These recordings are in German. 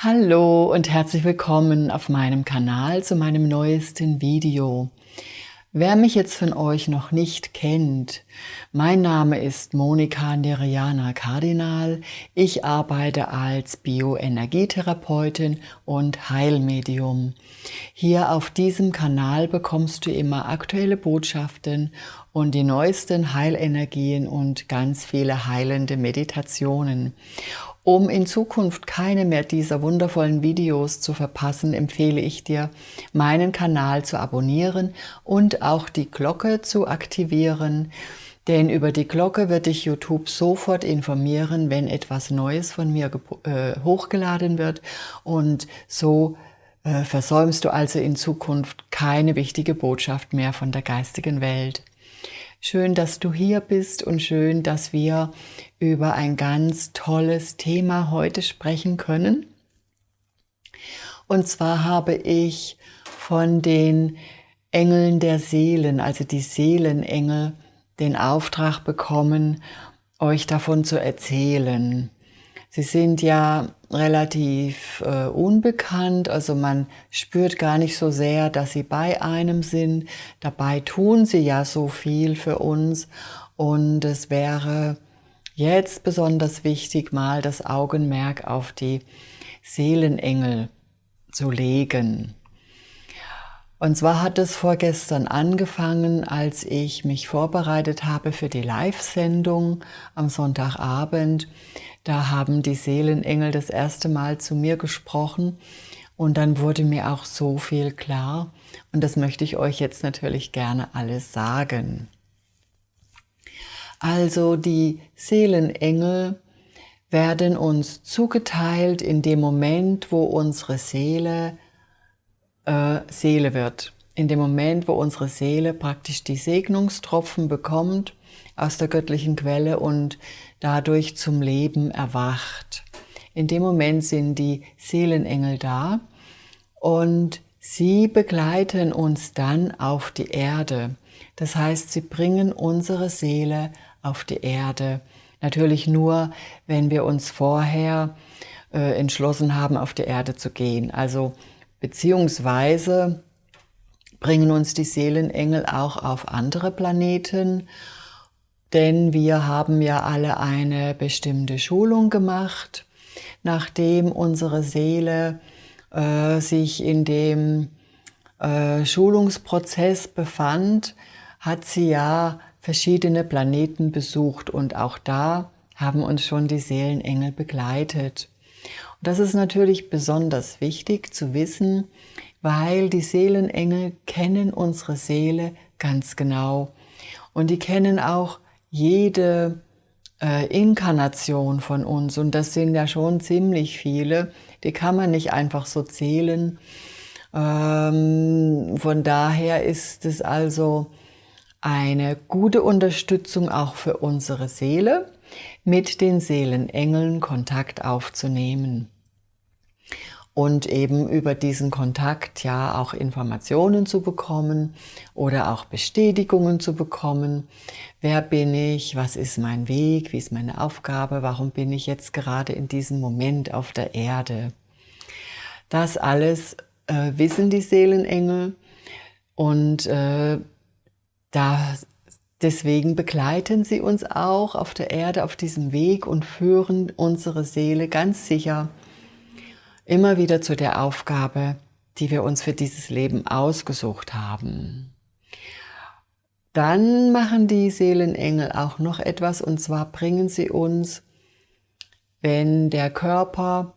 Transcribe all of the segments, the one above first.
Hallo und herzlich willkommen auf meinem Kanal zu meinem neuesten Video. Wer mich jetzt von euch noch nicht kennt, mein Name ist Monika Neriana Kardinal. Ich arbeite als Bioenergietherapeutin und Heilmedium. Hier auf diesem Kanal bekommst du immer aktuelle Botschaften und die neuesten Heilenergien und ganz viele heilende Meditationen. Um in Zukunft keine mehr dieser wundervollen Videos zu verpassen, empfehle ich dir, meinen Kanal zu abonnieren und auch die Glocke zu aktivieren, denn über die Glocke wird dich YouTube sofort informieren, wenn etwas Neues von mir äh, hochgeladen wird und so äh, versäumst du also in Zukunft keine wichtige Botschaft mehr von der geistigen Welt. Schön, dass du hier bist und schön, dass wir über ein ganz tolles Thema heute sprechen können. Und zwar habe ich von den Engeln der Seelen, also die Seelenengel, den Auftrag bekommen, euch davon zu erzählen. Sie sind ja relativ äh, unbekannt, also man spürt gar nicht so sehr, dass sie bei einem sind. Dabei tun sie ja so viel für uns und es wäre jetzt besonders wichtig, mal das Augenmerk auf die Seelenengel zu legen. Und zwar hat es vorgestern angefangen, als ich mich vorbereitet habe für die Live-Sendung am Sonntagabend. Da haben die Seelenengel das erste Mal zu mir gesprochen und dann wurde mir auch so viel klar und das möchte ich euch jetzt natürlich gerne alles sagen. Also die Seelenengel werden uns zugeteilt in dem Moment, wo unsere Seele äh, Seele wird. In dem Moment, wo unsere Seele praktisch die Segnungstropfen bekommt aus der göttlichen Quelle und dadurch zum Leben erwacht. In dem Moment sind die Seelenengel da und sie begleiten uns dann auf die Erde. Das heißt, sie bringen unsere Seele auf die Erde. Natürlich nur, wenn wir uns vorher äh, entschlossen haben, auf die Erde zu gehen. Also beziehungsweise bringen uns die Seelenengel auch auf andere Planeten denn wir haben ja alle eine bestimmte Schulung gemacht, nachdem unsere Seele äh, sich in dem äh, Schulungsprozess befand, hat sie ja verschiedene Planeten besucht und auch da haben uns schon die Seelenengel begleitet. Und das ist natürlich besonders wichtig zu wissen, weil die Seelenengel kennen unsere Seele ganz genau. Und die kennen auch jede äh, Inkarnation von uns, und das sind ja schon ziemlich viele, die kann man nicht einfach so zählen. Ähm, von daher ist es also eine gute Unterstützung auch für unsere Seele, mit den Seelenengeln Kontakt aufzunehmen und eben über diesen Kontakt ja auch Informationen zu bekommen oder auch Bestätigungen zu bekommen. Wer bin ich? Was ist mein Weg? Wie ist meine Aufgabe? Warum bin ich jetzt gerade in diesem Moment auf der Erde? Das alles äh, wissen die Seelenengel und äh, da Deswegen begleiten sie uns auch auf der Erde auf diesem Weg und führen unsere Seele ganz sicher immer wieder zu der Aufgabe, die wir uns für dieses Leben ausgesucht haben. Dann machen die Seelenengel auch noch etwas und zwar bringen sie uns, wenn der Körper,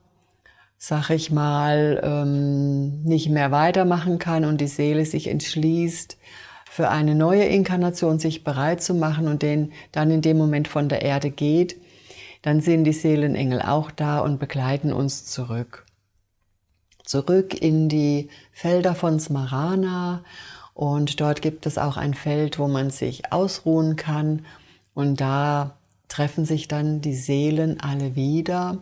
sag ich mal, ähm, nicht mehr weitermachen kann und die Seele sich entschließt, für eine neue Inkarnation sich bereit zu machen und den dann in dem Moment von der Erde geht, dann sind die Seelenengel auch da und begleiten uns zurück. Zurück in die Felder von Smarana. Und dort gibt es auch ein Feld, wo man sich ausruhen kann. Und da treffen sich dann die Seelen alle wieder,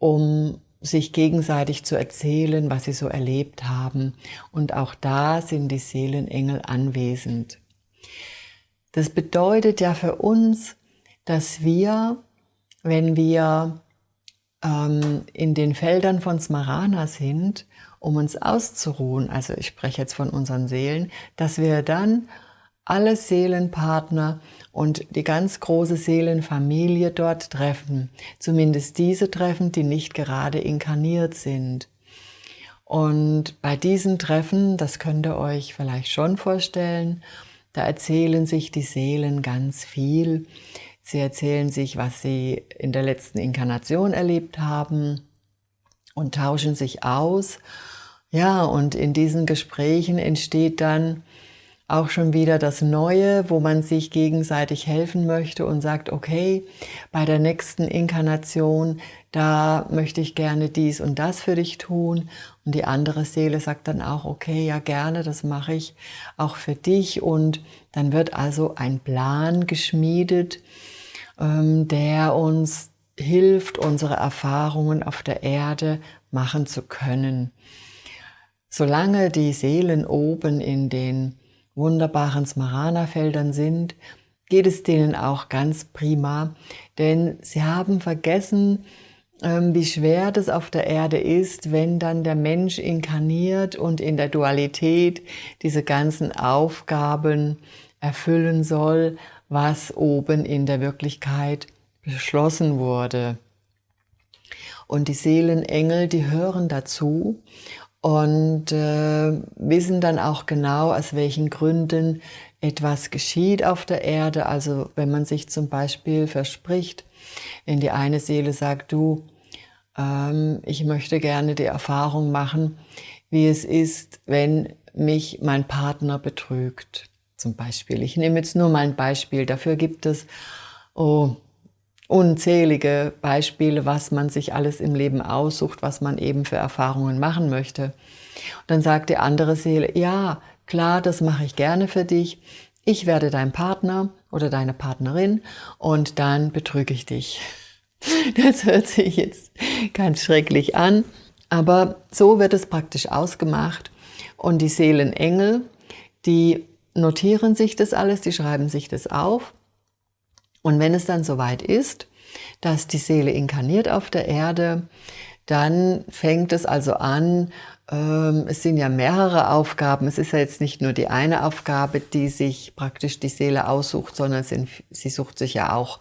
um sich gegenseitig zu erzählen, was sie so erlebt haben. Und auch da sind die Seelenengel anwesend. Das bedeutet ja für uns, dass wir, wenn wir ähm, in den Feldern von Smarana sind, um uns auszuruhen, also ich spreche jetzt von unseren Seelen, dass wir dann alle Seelenpartner und die ganz große Seelenfamilie dort treffen. Zumindest diese treffen, die nicht gerade inkarniert sind. Und bei diesen Treffen, das könnt ihr euch vielleicht schon vorstellen, da erzählen sich die Seelen ganz viel. Sie erzählen sich, was sie in der letzten Inkarnation erlebt haben und tauschen sich aus. Ja, und in diesen Gesprächen entsteht dann auch schon wieder das Neue, wo man sich gegenseitig helfen möchte und sagt, okay, bei der nächsten Inkarnation, da möchte ich gerne dies und das für dich tun. Und die andere Seele sagt dann auch, okay, ja gerne, das mache ich auch für dich. Und dann wird also ein Plan geschmiedet, ähm, der uns hilft, unsere Erfahrungen auf der Erde machen zu können. Solange die Seelen oben in den wunderbaren Smarana-Feldern sind, geht es denen auch ganz prima, denn sie haben vergessen, ähm, wie schwer das auf der Erde ist, wenn dann der Mensch inkarniert und in der Dualität diese ganzen Aufgaben erfüllen soll, was oben in der Wirklichkeit beschlossen wurde. Und die Seelenengel, die hören dazu und äh, wissen dann auch genau, aus welchen Gründen etwas geschieht auf der Erde. Also wenn man sich zum Beispiel verspricht, wenn die eine Seele sagt, du, ähm, ich möchte gerne die Erfahrung machen, wie es ist, wenn mich mein Partner betrügt. Zum Beispiel. Ich nehme jetzt nur mal ein Beispiel. Dafür gibt es oh, unzählige Beispiele, was man sich alles im Leben aussucht, was man eben für Erfahrungen machen möchte. Und dann sagt die andere Seele, ja, klar, das mache ich gerne für dich. Ich werde dein Partner oder deine Partnerin und dann betrüge ich dich. Das hört sich jetzt ganz schrecklich an, aber so wird es praktisch ausgemacht. Und die Seelenengel, die notieren sich das alles, die schreiben sich das auf und wenn es dann soweit ist, dass die Seele inkarniert auf der Erde, dann fängt es also an, ähm, es sind ja mehrere Aufgaben, es ist ja jetzt nicht nur die eine Aufgabe, die sich praktisch die Seele aussucht, sondern sie sucht sich ja auch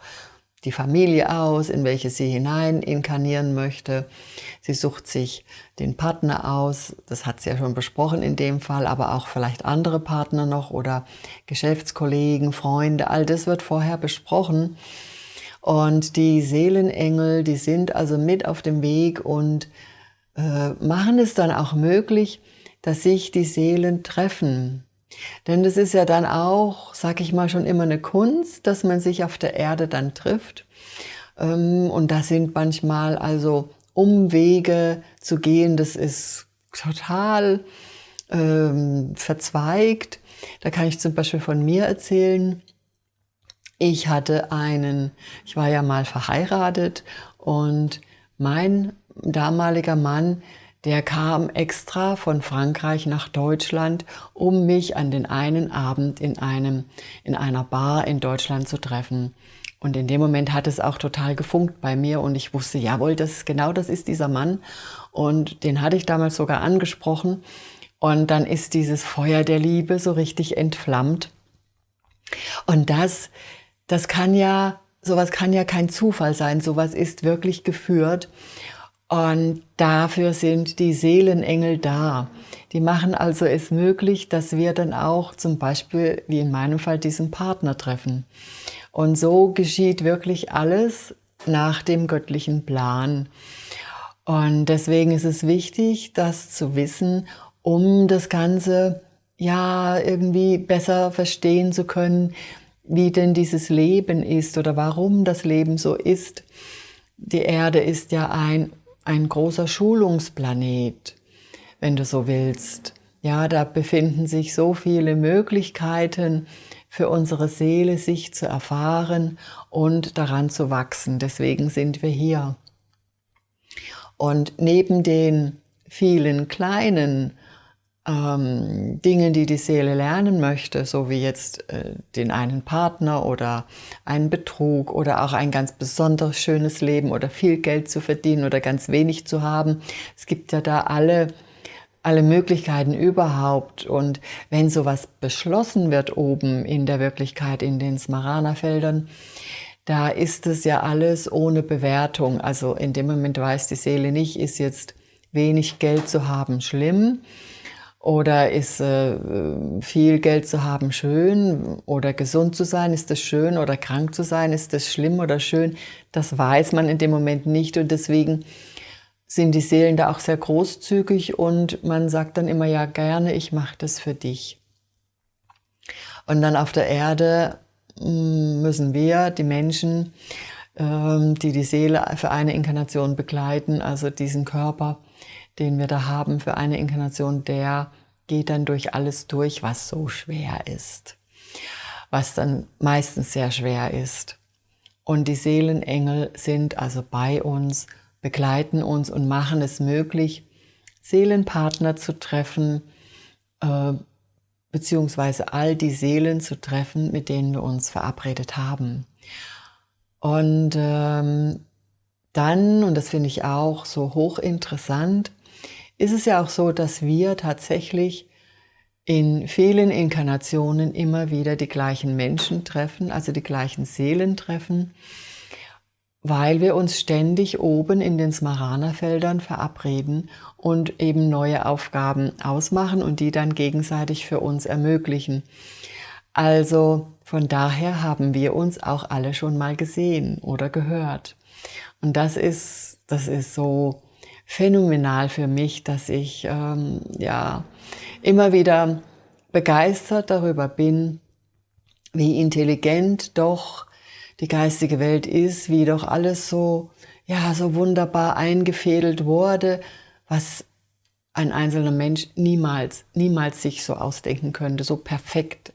die Familie aus, in welche sie hinein inkarnieren möchte. Sie sucht sich den Partner aus, das hat sie ja schon besprochen in dem Fall, aber auch vielleicht andere Partner noch oder Geschäftskollegen, Freunde, all das wird vorher besprochen. Und die Seelenengel, die sind also mit auf dem Weg und äh, machen es dann auch möglich, dass sich die Seelen treffen. Denn das ist ja dann auch, sag ich mal, schon immer eine Kunst, dass man sich auf der Erde dann trifft. Ähm, und da sind manchmal also Umwege zu gehen, das ist total ähm, verzweigt. Da kann ich zum Beispiel von mir erzählen. Ich hatte einen, ich war ja mal verheiratet und mein damaliger Mann, der kam extra von Frankreich nach Deutschland, um mich an den einen Abend in, einem, in einer Bar in Deutschland zu treffen. Und in dem Moment hat es auch total gefunkt bei mir und ich wusste, jawohl, das genau das ist dieser Mann. Und den hatte ich damals sogar angesprochen. Und dann ist dieses Feuer der Liebe so richtig entflammt. Und das, das kann ja, sowas kann ja kein Zufall sein. Sowas ist wirklich geführt. Und dafür sind die Seelenengel da. Die machen also es möglich, dass wir dann auch zum Beispiel, wie in meinem Fall, diesen Partner treffen. Und so geschieht wirklich alles nach dem göttlichen Plan. Und deswegen ist es wichtig, das zu wissen, um das Ganze ja irgendwie besser verstehen zu können, wie denn dieses Leben ist oder warum das Leben so ist. Die Erde ist ja ein ein großer Schulungsplanet, wenn du so willst. Ja, da befinden sich so viele Möglichkeiten für unsere Seele, sich zu erfahren und daran zu wachsen. Deswegen sind wir hier. Und neben den vielen kleinen ähm, Dinge, die die Seele lernen möchte, so wie jetzt äh, den einen Partner oder einen Betrug oder auch ein ganz besonders schönes Leben oder viel Geld zu verdienen oder ganz wenig zu haben. Es gibt ja da alle, alle Möglichkeiten überhaupt. Und wenn sowas beschlossen wird oben in der Wirklichkeit, in den Smarana-Feldern, da ist es ja alles ohne Bewertung. Also in dem Moment weiß die Seele nicht, ist jetzt wenig Geld zu haben schlimm, oder ist äh, viel Geld zu haben schön? Oder gesund zu sein, ist das schön? Oder krank zu sein, ist das schlimm oder schön? Das weiß man in dem Moment nicht und deswegen sind die Seelen da auch sehr großzügig und man sagt dann immer, ja gerne, ich mache das für dich. Und dann auf der Erde hm, müssen wir, die Menschen, ähm, die die Seele für eine Inkarnation begleiten, also diesen Körper, den wir da haben für eine Inkarnation, der geht dann durch alles durch, was so schwer ist, was dann meistens sehr schwer ist. Und die Seelenengel sind also bei uns, begleiten uns und machen es möglich, Seelenpartner zu treffen, äh, beziehungsweise all die Seelen zu treffen, mit denen wir uns verabredet haben. Und ähm, dann, und das finde ich auch so hochinteressant, ist es ja auch so, dass wir tatsächlich in vielen Inkarnationen immer wieder die gleichen Menschen treffen, also die gleichen Seelen treffen, weil wir uns ständig oben in den Smarana-Feldern verabreden und eben neue Aufgaben ausmachen und die dann gegenseitig für uns ermöglichen. Also von daher haben wir uns auch alle schon mal gesehen oder gehört. Und das ist, das ist so phänomenal für mich, dass ich ähm, ja immer wieder begeistert darüber bin, wie intelligent doch die geistige Welt ist, wie doch alles so ja so wunderbar eingefädelt wurde, was ein einzelner Mensch niemals niemals sich so ausdenken könnte. So perfekt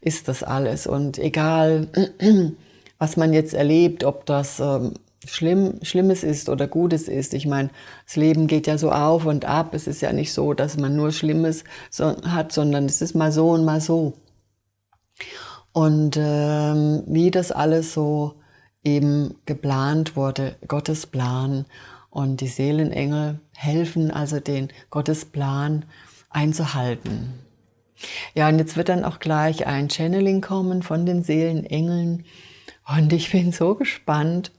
ist das alles und egal was man jetzt erlebt, ob das ähm, schlimm, Schlimmes ist oder Gutes ist. Ich meine, das Leben geht ja so auf und ab. Es ist ja nicht so, dass man nur Schlimmes hat, sondern es ist mal so und mal so. Und ähm, wie das alles so eben geplant wurde, Gottes Plan und die Seelenengel helfen also den Gottes Plan einzuhalten. Ja, und jetzt wird dann auch gleich ein Channeling kommen von den Seelenengeln und ich bin so gespannt,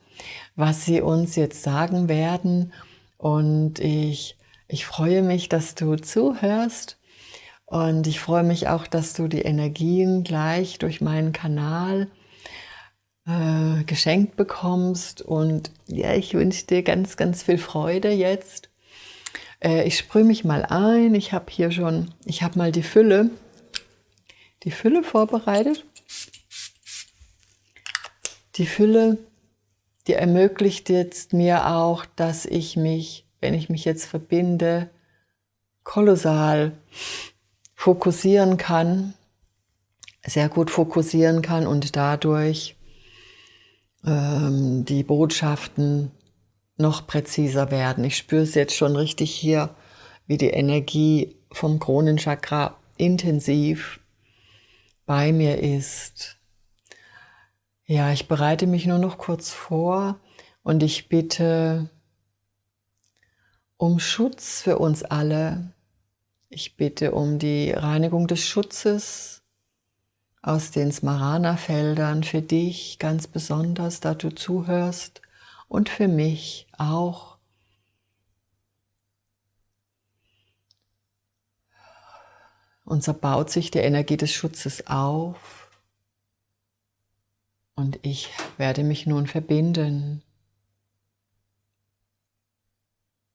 was sie uns jetzt sagen werden. Und ich, ich freue mich, dass du zuhörst. Und ich freue mich auch, dass du die Energien gleich durch meinen Kanal äh, geschenkt bekommst. Und ja, ich wünsche dir ganz, ganz viel Freude jetzt. Äh, ich sprühe mich mal ein. Ich habe hier schon, ich habe mal die Fülle, die Fülle vorbereitet. Die Fülle die ermöglicht jetzt mir auch, dass ich mich, wenn ich mich jetzt verbinde, kolossal fokussieren kann, sehr gut fokussieren kann und dadurch ähm, die Botschaften noch präziser werden. Ich spüre es jetzt schon richtig hier, wie die Energie vom Kronenchakra intensiv bei mir ist. Ja, ich bereite mich nur noch kurz vor und ich bitte um Schutz für uns alle. Ich bitte um die Reinigung des Schutzes aus den Smarana-Feldern für dich ganz besonders, da du zuhörst und für mich auch. Unser baut sich die Energie des Schutzes auf und ich werde mich nun verbinden.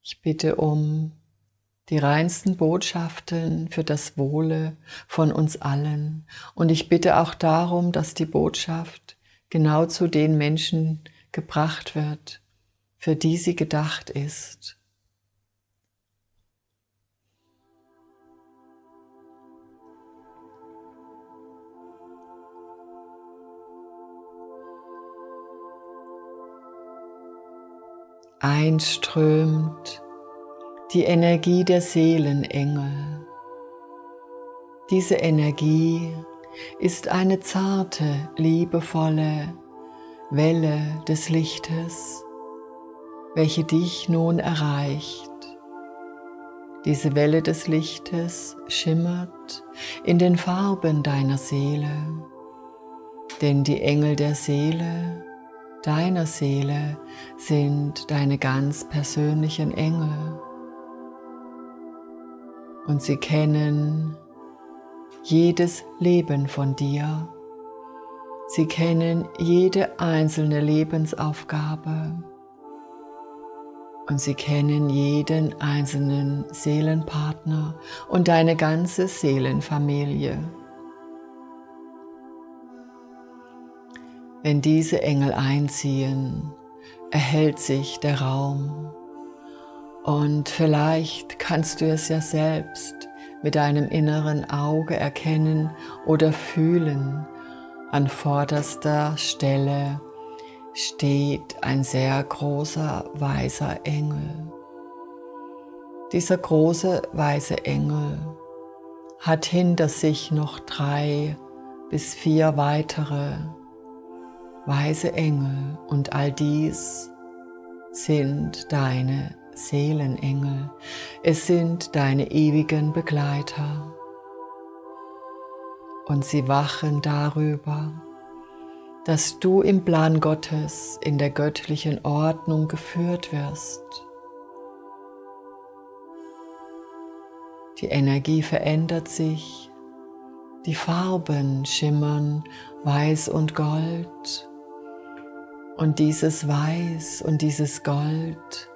Ich bitte um die reinsten Botschaften für das Wohle von uns allen. Und ich bitte auch darum, dass die Botschaft genau zu den Menschen gebracht wird, für die sie gedacht ist. Einströmt die Energie der Seelenengel Diese Energie ist eine zarte, liebevolle Welle des Lichtes, welche dich nun erreicht. Diese Welle des Lichtes schimmert in den Farben deiner Seele, denn die Engel der Seele, deiner Seele, sind deine ganz persönlichen Engel. Und sie kennen jedes Leben von dir. Sie kennen jede einzelne Lebensaufgabe und sie kennen jeden einzelnen Seelenpartner und deine ganze Seelenfamilie. Wenn diese Engel einziehen, erhält sich der Raum und vielleicht kannst du es ja selbst mit deinem inneren Auge erkennen oder fühlen. An vorderster Stelle steht ein sehr großer weißer Engel. Dieser große weiße Engel hat hinter sich noch drei bis vier weitere weiße Engel und all dies sind deine Seelenengel. Es sind deine ewigen Begleiter. Und sie wachen darüber, dass du im Plan Gottes in der göttlichen Ordnung geführt wirst. Die Energie verändert sich, die Farben schimmern weiß und gold und dieses Weiß und dieses Gold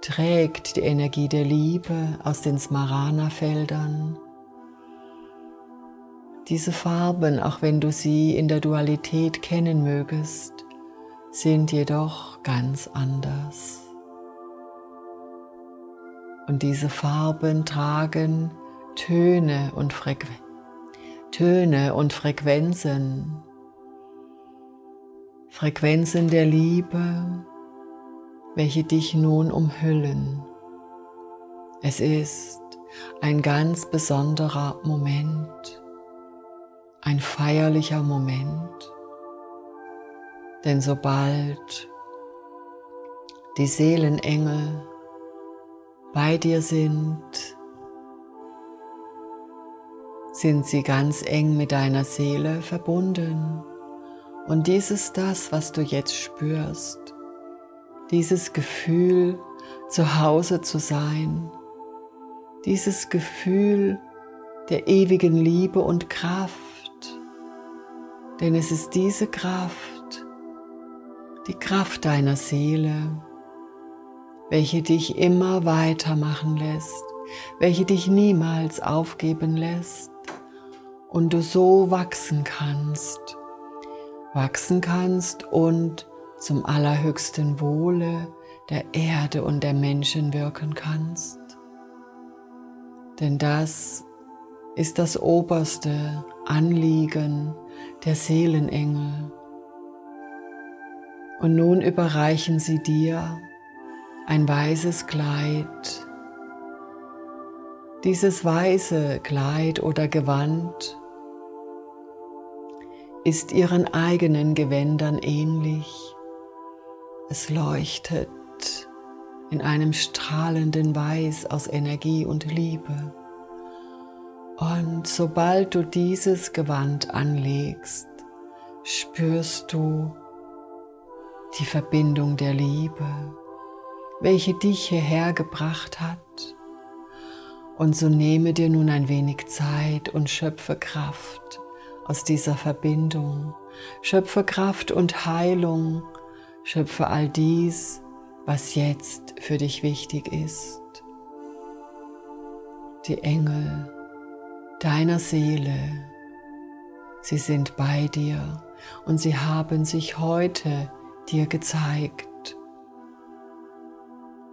trägt die Energie der Liebe aus den Smarana-Feldern. Diese Farben, auch wenn du sie in der Dualität kennen mögest, sind jedoch ganz anders. Und diese Farben tragen Töne und, Frequ Töne und Frequenzen. Frequenzen der Liebe, welche dich nun umhüllen. Es ist ein ganz besonderer Moment, ein feierlicher Moment, denn sobald die Seelenengel bei dir sind, sind sie ganz eng mit deiner Seele verbunden. Und dies ist das, was du jetzt spürst. Dieses Gefühl, zu Hause zu sein, dieses Gefühl der ewigen Liebe und Kraft. Denn es ist diese Kraft, die Kraft deiner Seele, welche dich immer weitermachen lässt, welche dich niemals aufgeben lässt und du so wachsen kannst, wachsen kannst und zum allerhöchsten Wohle der Erde und der Menschen wirken kannst. Denn das ist das oberste Anliegen der Seelenengel. Und nun überreichen sie dir ein weißes Kleid. Dieses weiße Kleid oder Gewand ist ihren eigenen Gewändern ähnlich es leuchtet in einem strahlenden Weiß aus Energie und Liebe. Und sobald du dieses Gewand anlegst, spürst du die Verbindung der Liebe, welche dich hierher gebracht hat. Und so nehme dir nun ein wenig Zeit und schöpfe Kraft aus dieser Verbindung. Schöpfe Kraft und Heilung Schöpfe all dies, was jetzt für dich wichtig ist. Die Engel deiner Seele, sie sind bei dir und sie haben sich heute dir gezeigt,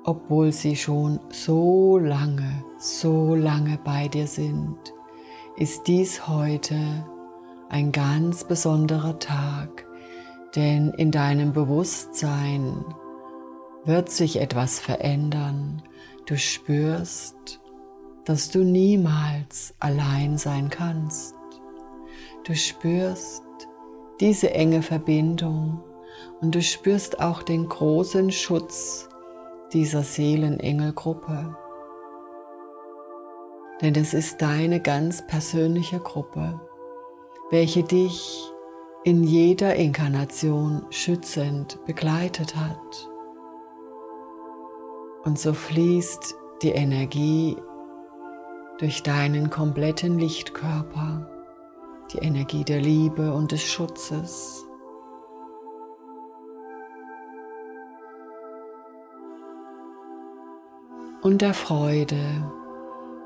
obwohl sie schon so lange, so lange bei dir sind, ist dies heute ein ganz besonderer Tag, denn in deinem Bewusstsein wird sich etwas verändern. Du spürst, dass du niemals allein sein kannst. Du spürst diese enge Verbindung und du spürst auch den großen Schutz dieser Seelenengelgruppe. Denn es ist deine ganz persönliche Gruppe, welche dich in jeder Inkarnation schützend begleitet hat. Und so fließt die Energie durch deinen kompletten Lichtkörper, die Energie der Liebe und des Schutzes. Und der Freude,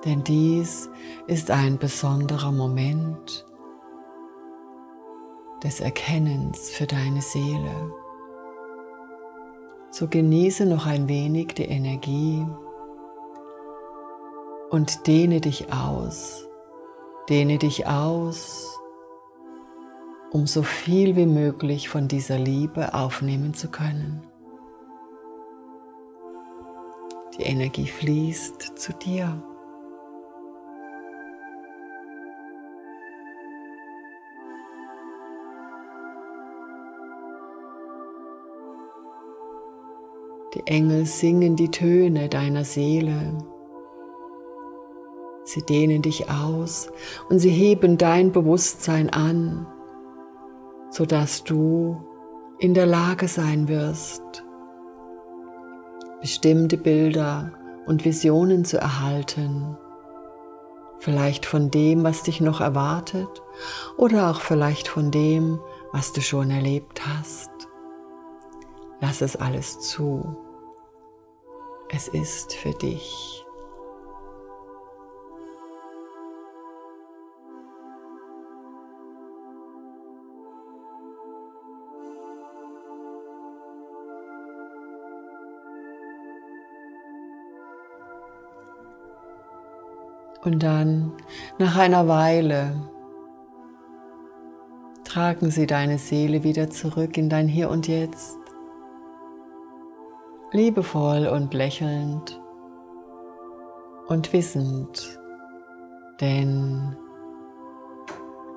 denn dies ist ein besonderer Moment des Erkennens für deine Seele. So genieße noch ein wenig die Energie und dehne dich aus. Dehne dich aus, um so viel wie möglich von dieser Liebe aufnehmen zu können. Die Energie fließt zu dir. Die Engel singen die Töne deiner Seele. Sie dehnen dich aus und sie heben dein Bewusstsein an, sodass du in der Lage sein wirst, bestimmte Bilder und Visionen zu erhalten, vielleicht von dem, was dich noch erwartet oder auch vielleicht von dem, was du schon erlebt hast. Lass es alles zu. Es ist für dich. Und dann, nach einer Weile, tragen sie deine Seele wieder zurück in dein Hier und Jetzt liebevoll und lächelnd und wissend, denn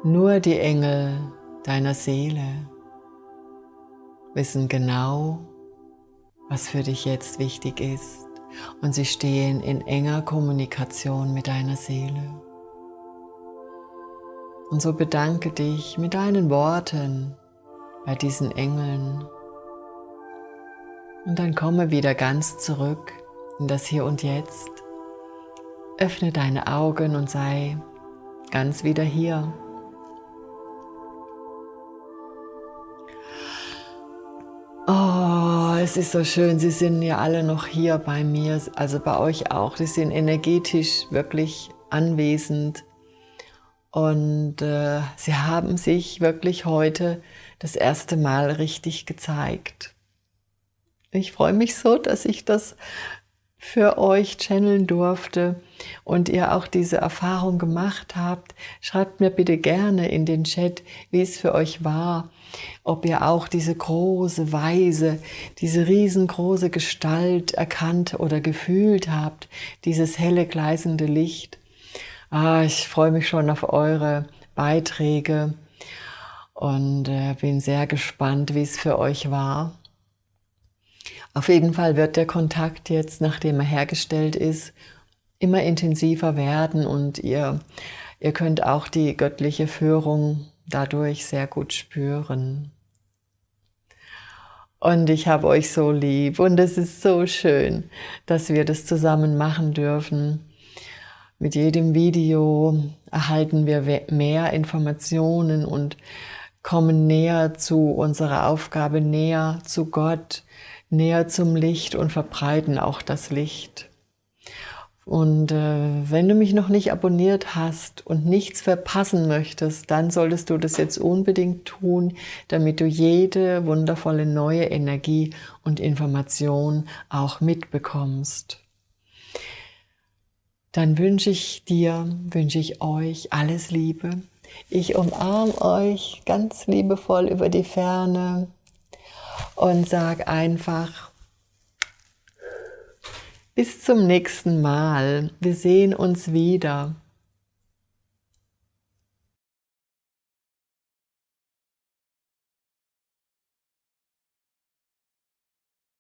nur die Engel deiner Seele wissen genau, was für dich jetzt wichtig ist und sie stehen in enger Kommunikation mit deiner Seele. Und so bedanke dich mit deinen Worten bei diesen Engeln und dann komme wieder ganz zurück in das Hier und Jetzt. Öffne deine Augen und sei ganz wieder hier. Oh, es ist so schön, Sie sind ja alle noch hier bei mir, also bei euch auch. Sie sind energetisch wirklich anwesend und äh, Sie haben sich wirklich heute das erste Mal richtig gezeigt. Ich freue mich so, dass ich das für euch channeln durfte und ihr auch diese Erfahrung gemacht habt. Schreibt mir bitte gerne in den Chat, wie es für euch war, ob ihr auch diese große Weise, diese riesengroße Gestalt erkannt oder gefühlt habt, dieses helle gleißende Licht. Ah, ich freue mich schon auf eure Beiträge und äh, bin sehr gespannt, wie es für euch war. Auf jeden Fall wird der Kontakt jetzt, nachdem er hergestellt ist, immer intensiver werden und ihr, ihr könnt auch die göttliche Führung dadurch sehr gut spüren. Und ich habe euch so lieb und es ist so schön, dass wir das zusammen machen dürfen. Mit jedem Video erhalten wir mehr Informationen und kommen näher zu unserer Aufgabe, näher zu Gott, näher zum Licht und verbreiten auch das Licht. Und äh, wenn du mich noch nicht abonniert hast und nichts verpassen möchtest, dann solltest du das jetzt unbedingt tun, damit du jede wundervolle neue Energie und Information auch mitbekommst. Dann wünsche ich dir, wünsche ich euch alles Liebe. Ich umarme euch ganz liebevoll über die Ferne und sag einfach, Bis zum nächsten Mal. Wir sehen uns wieder.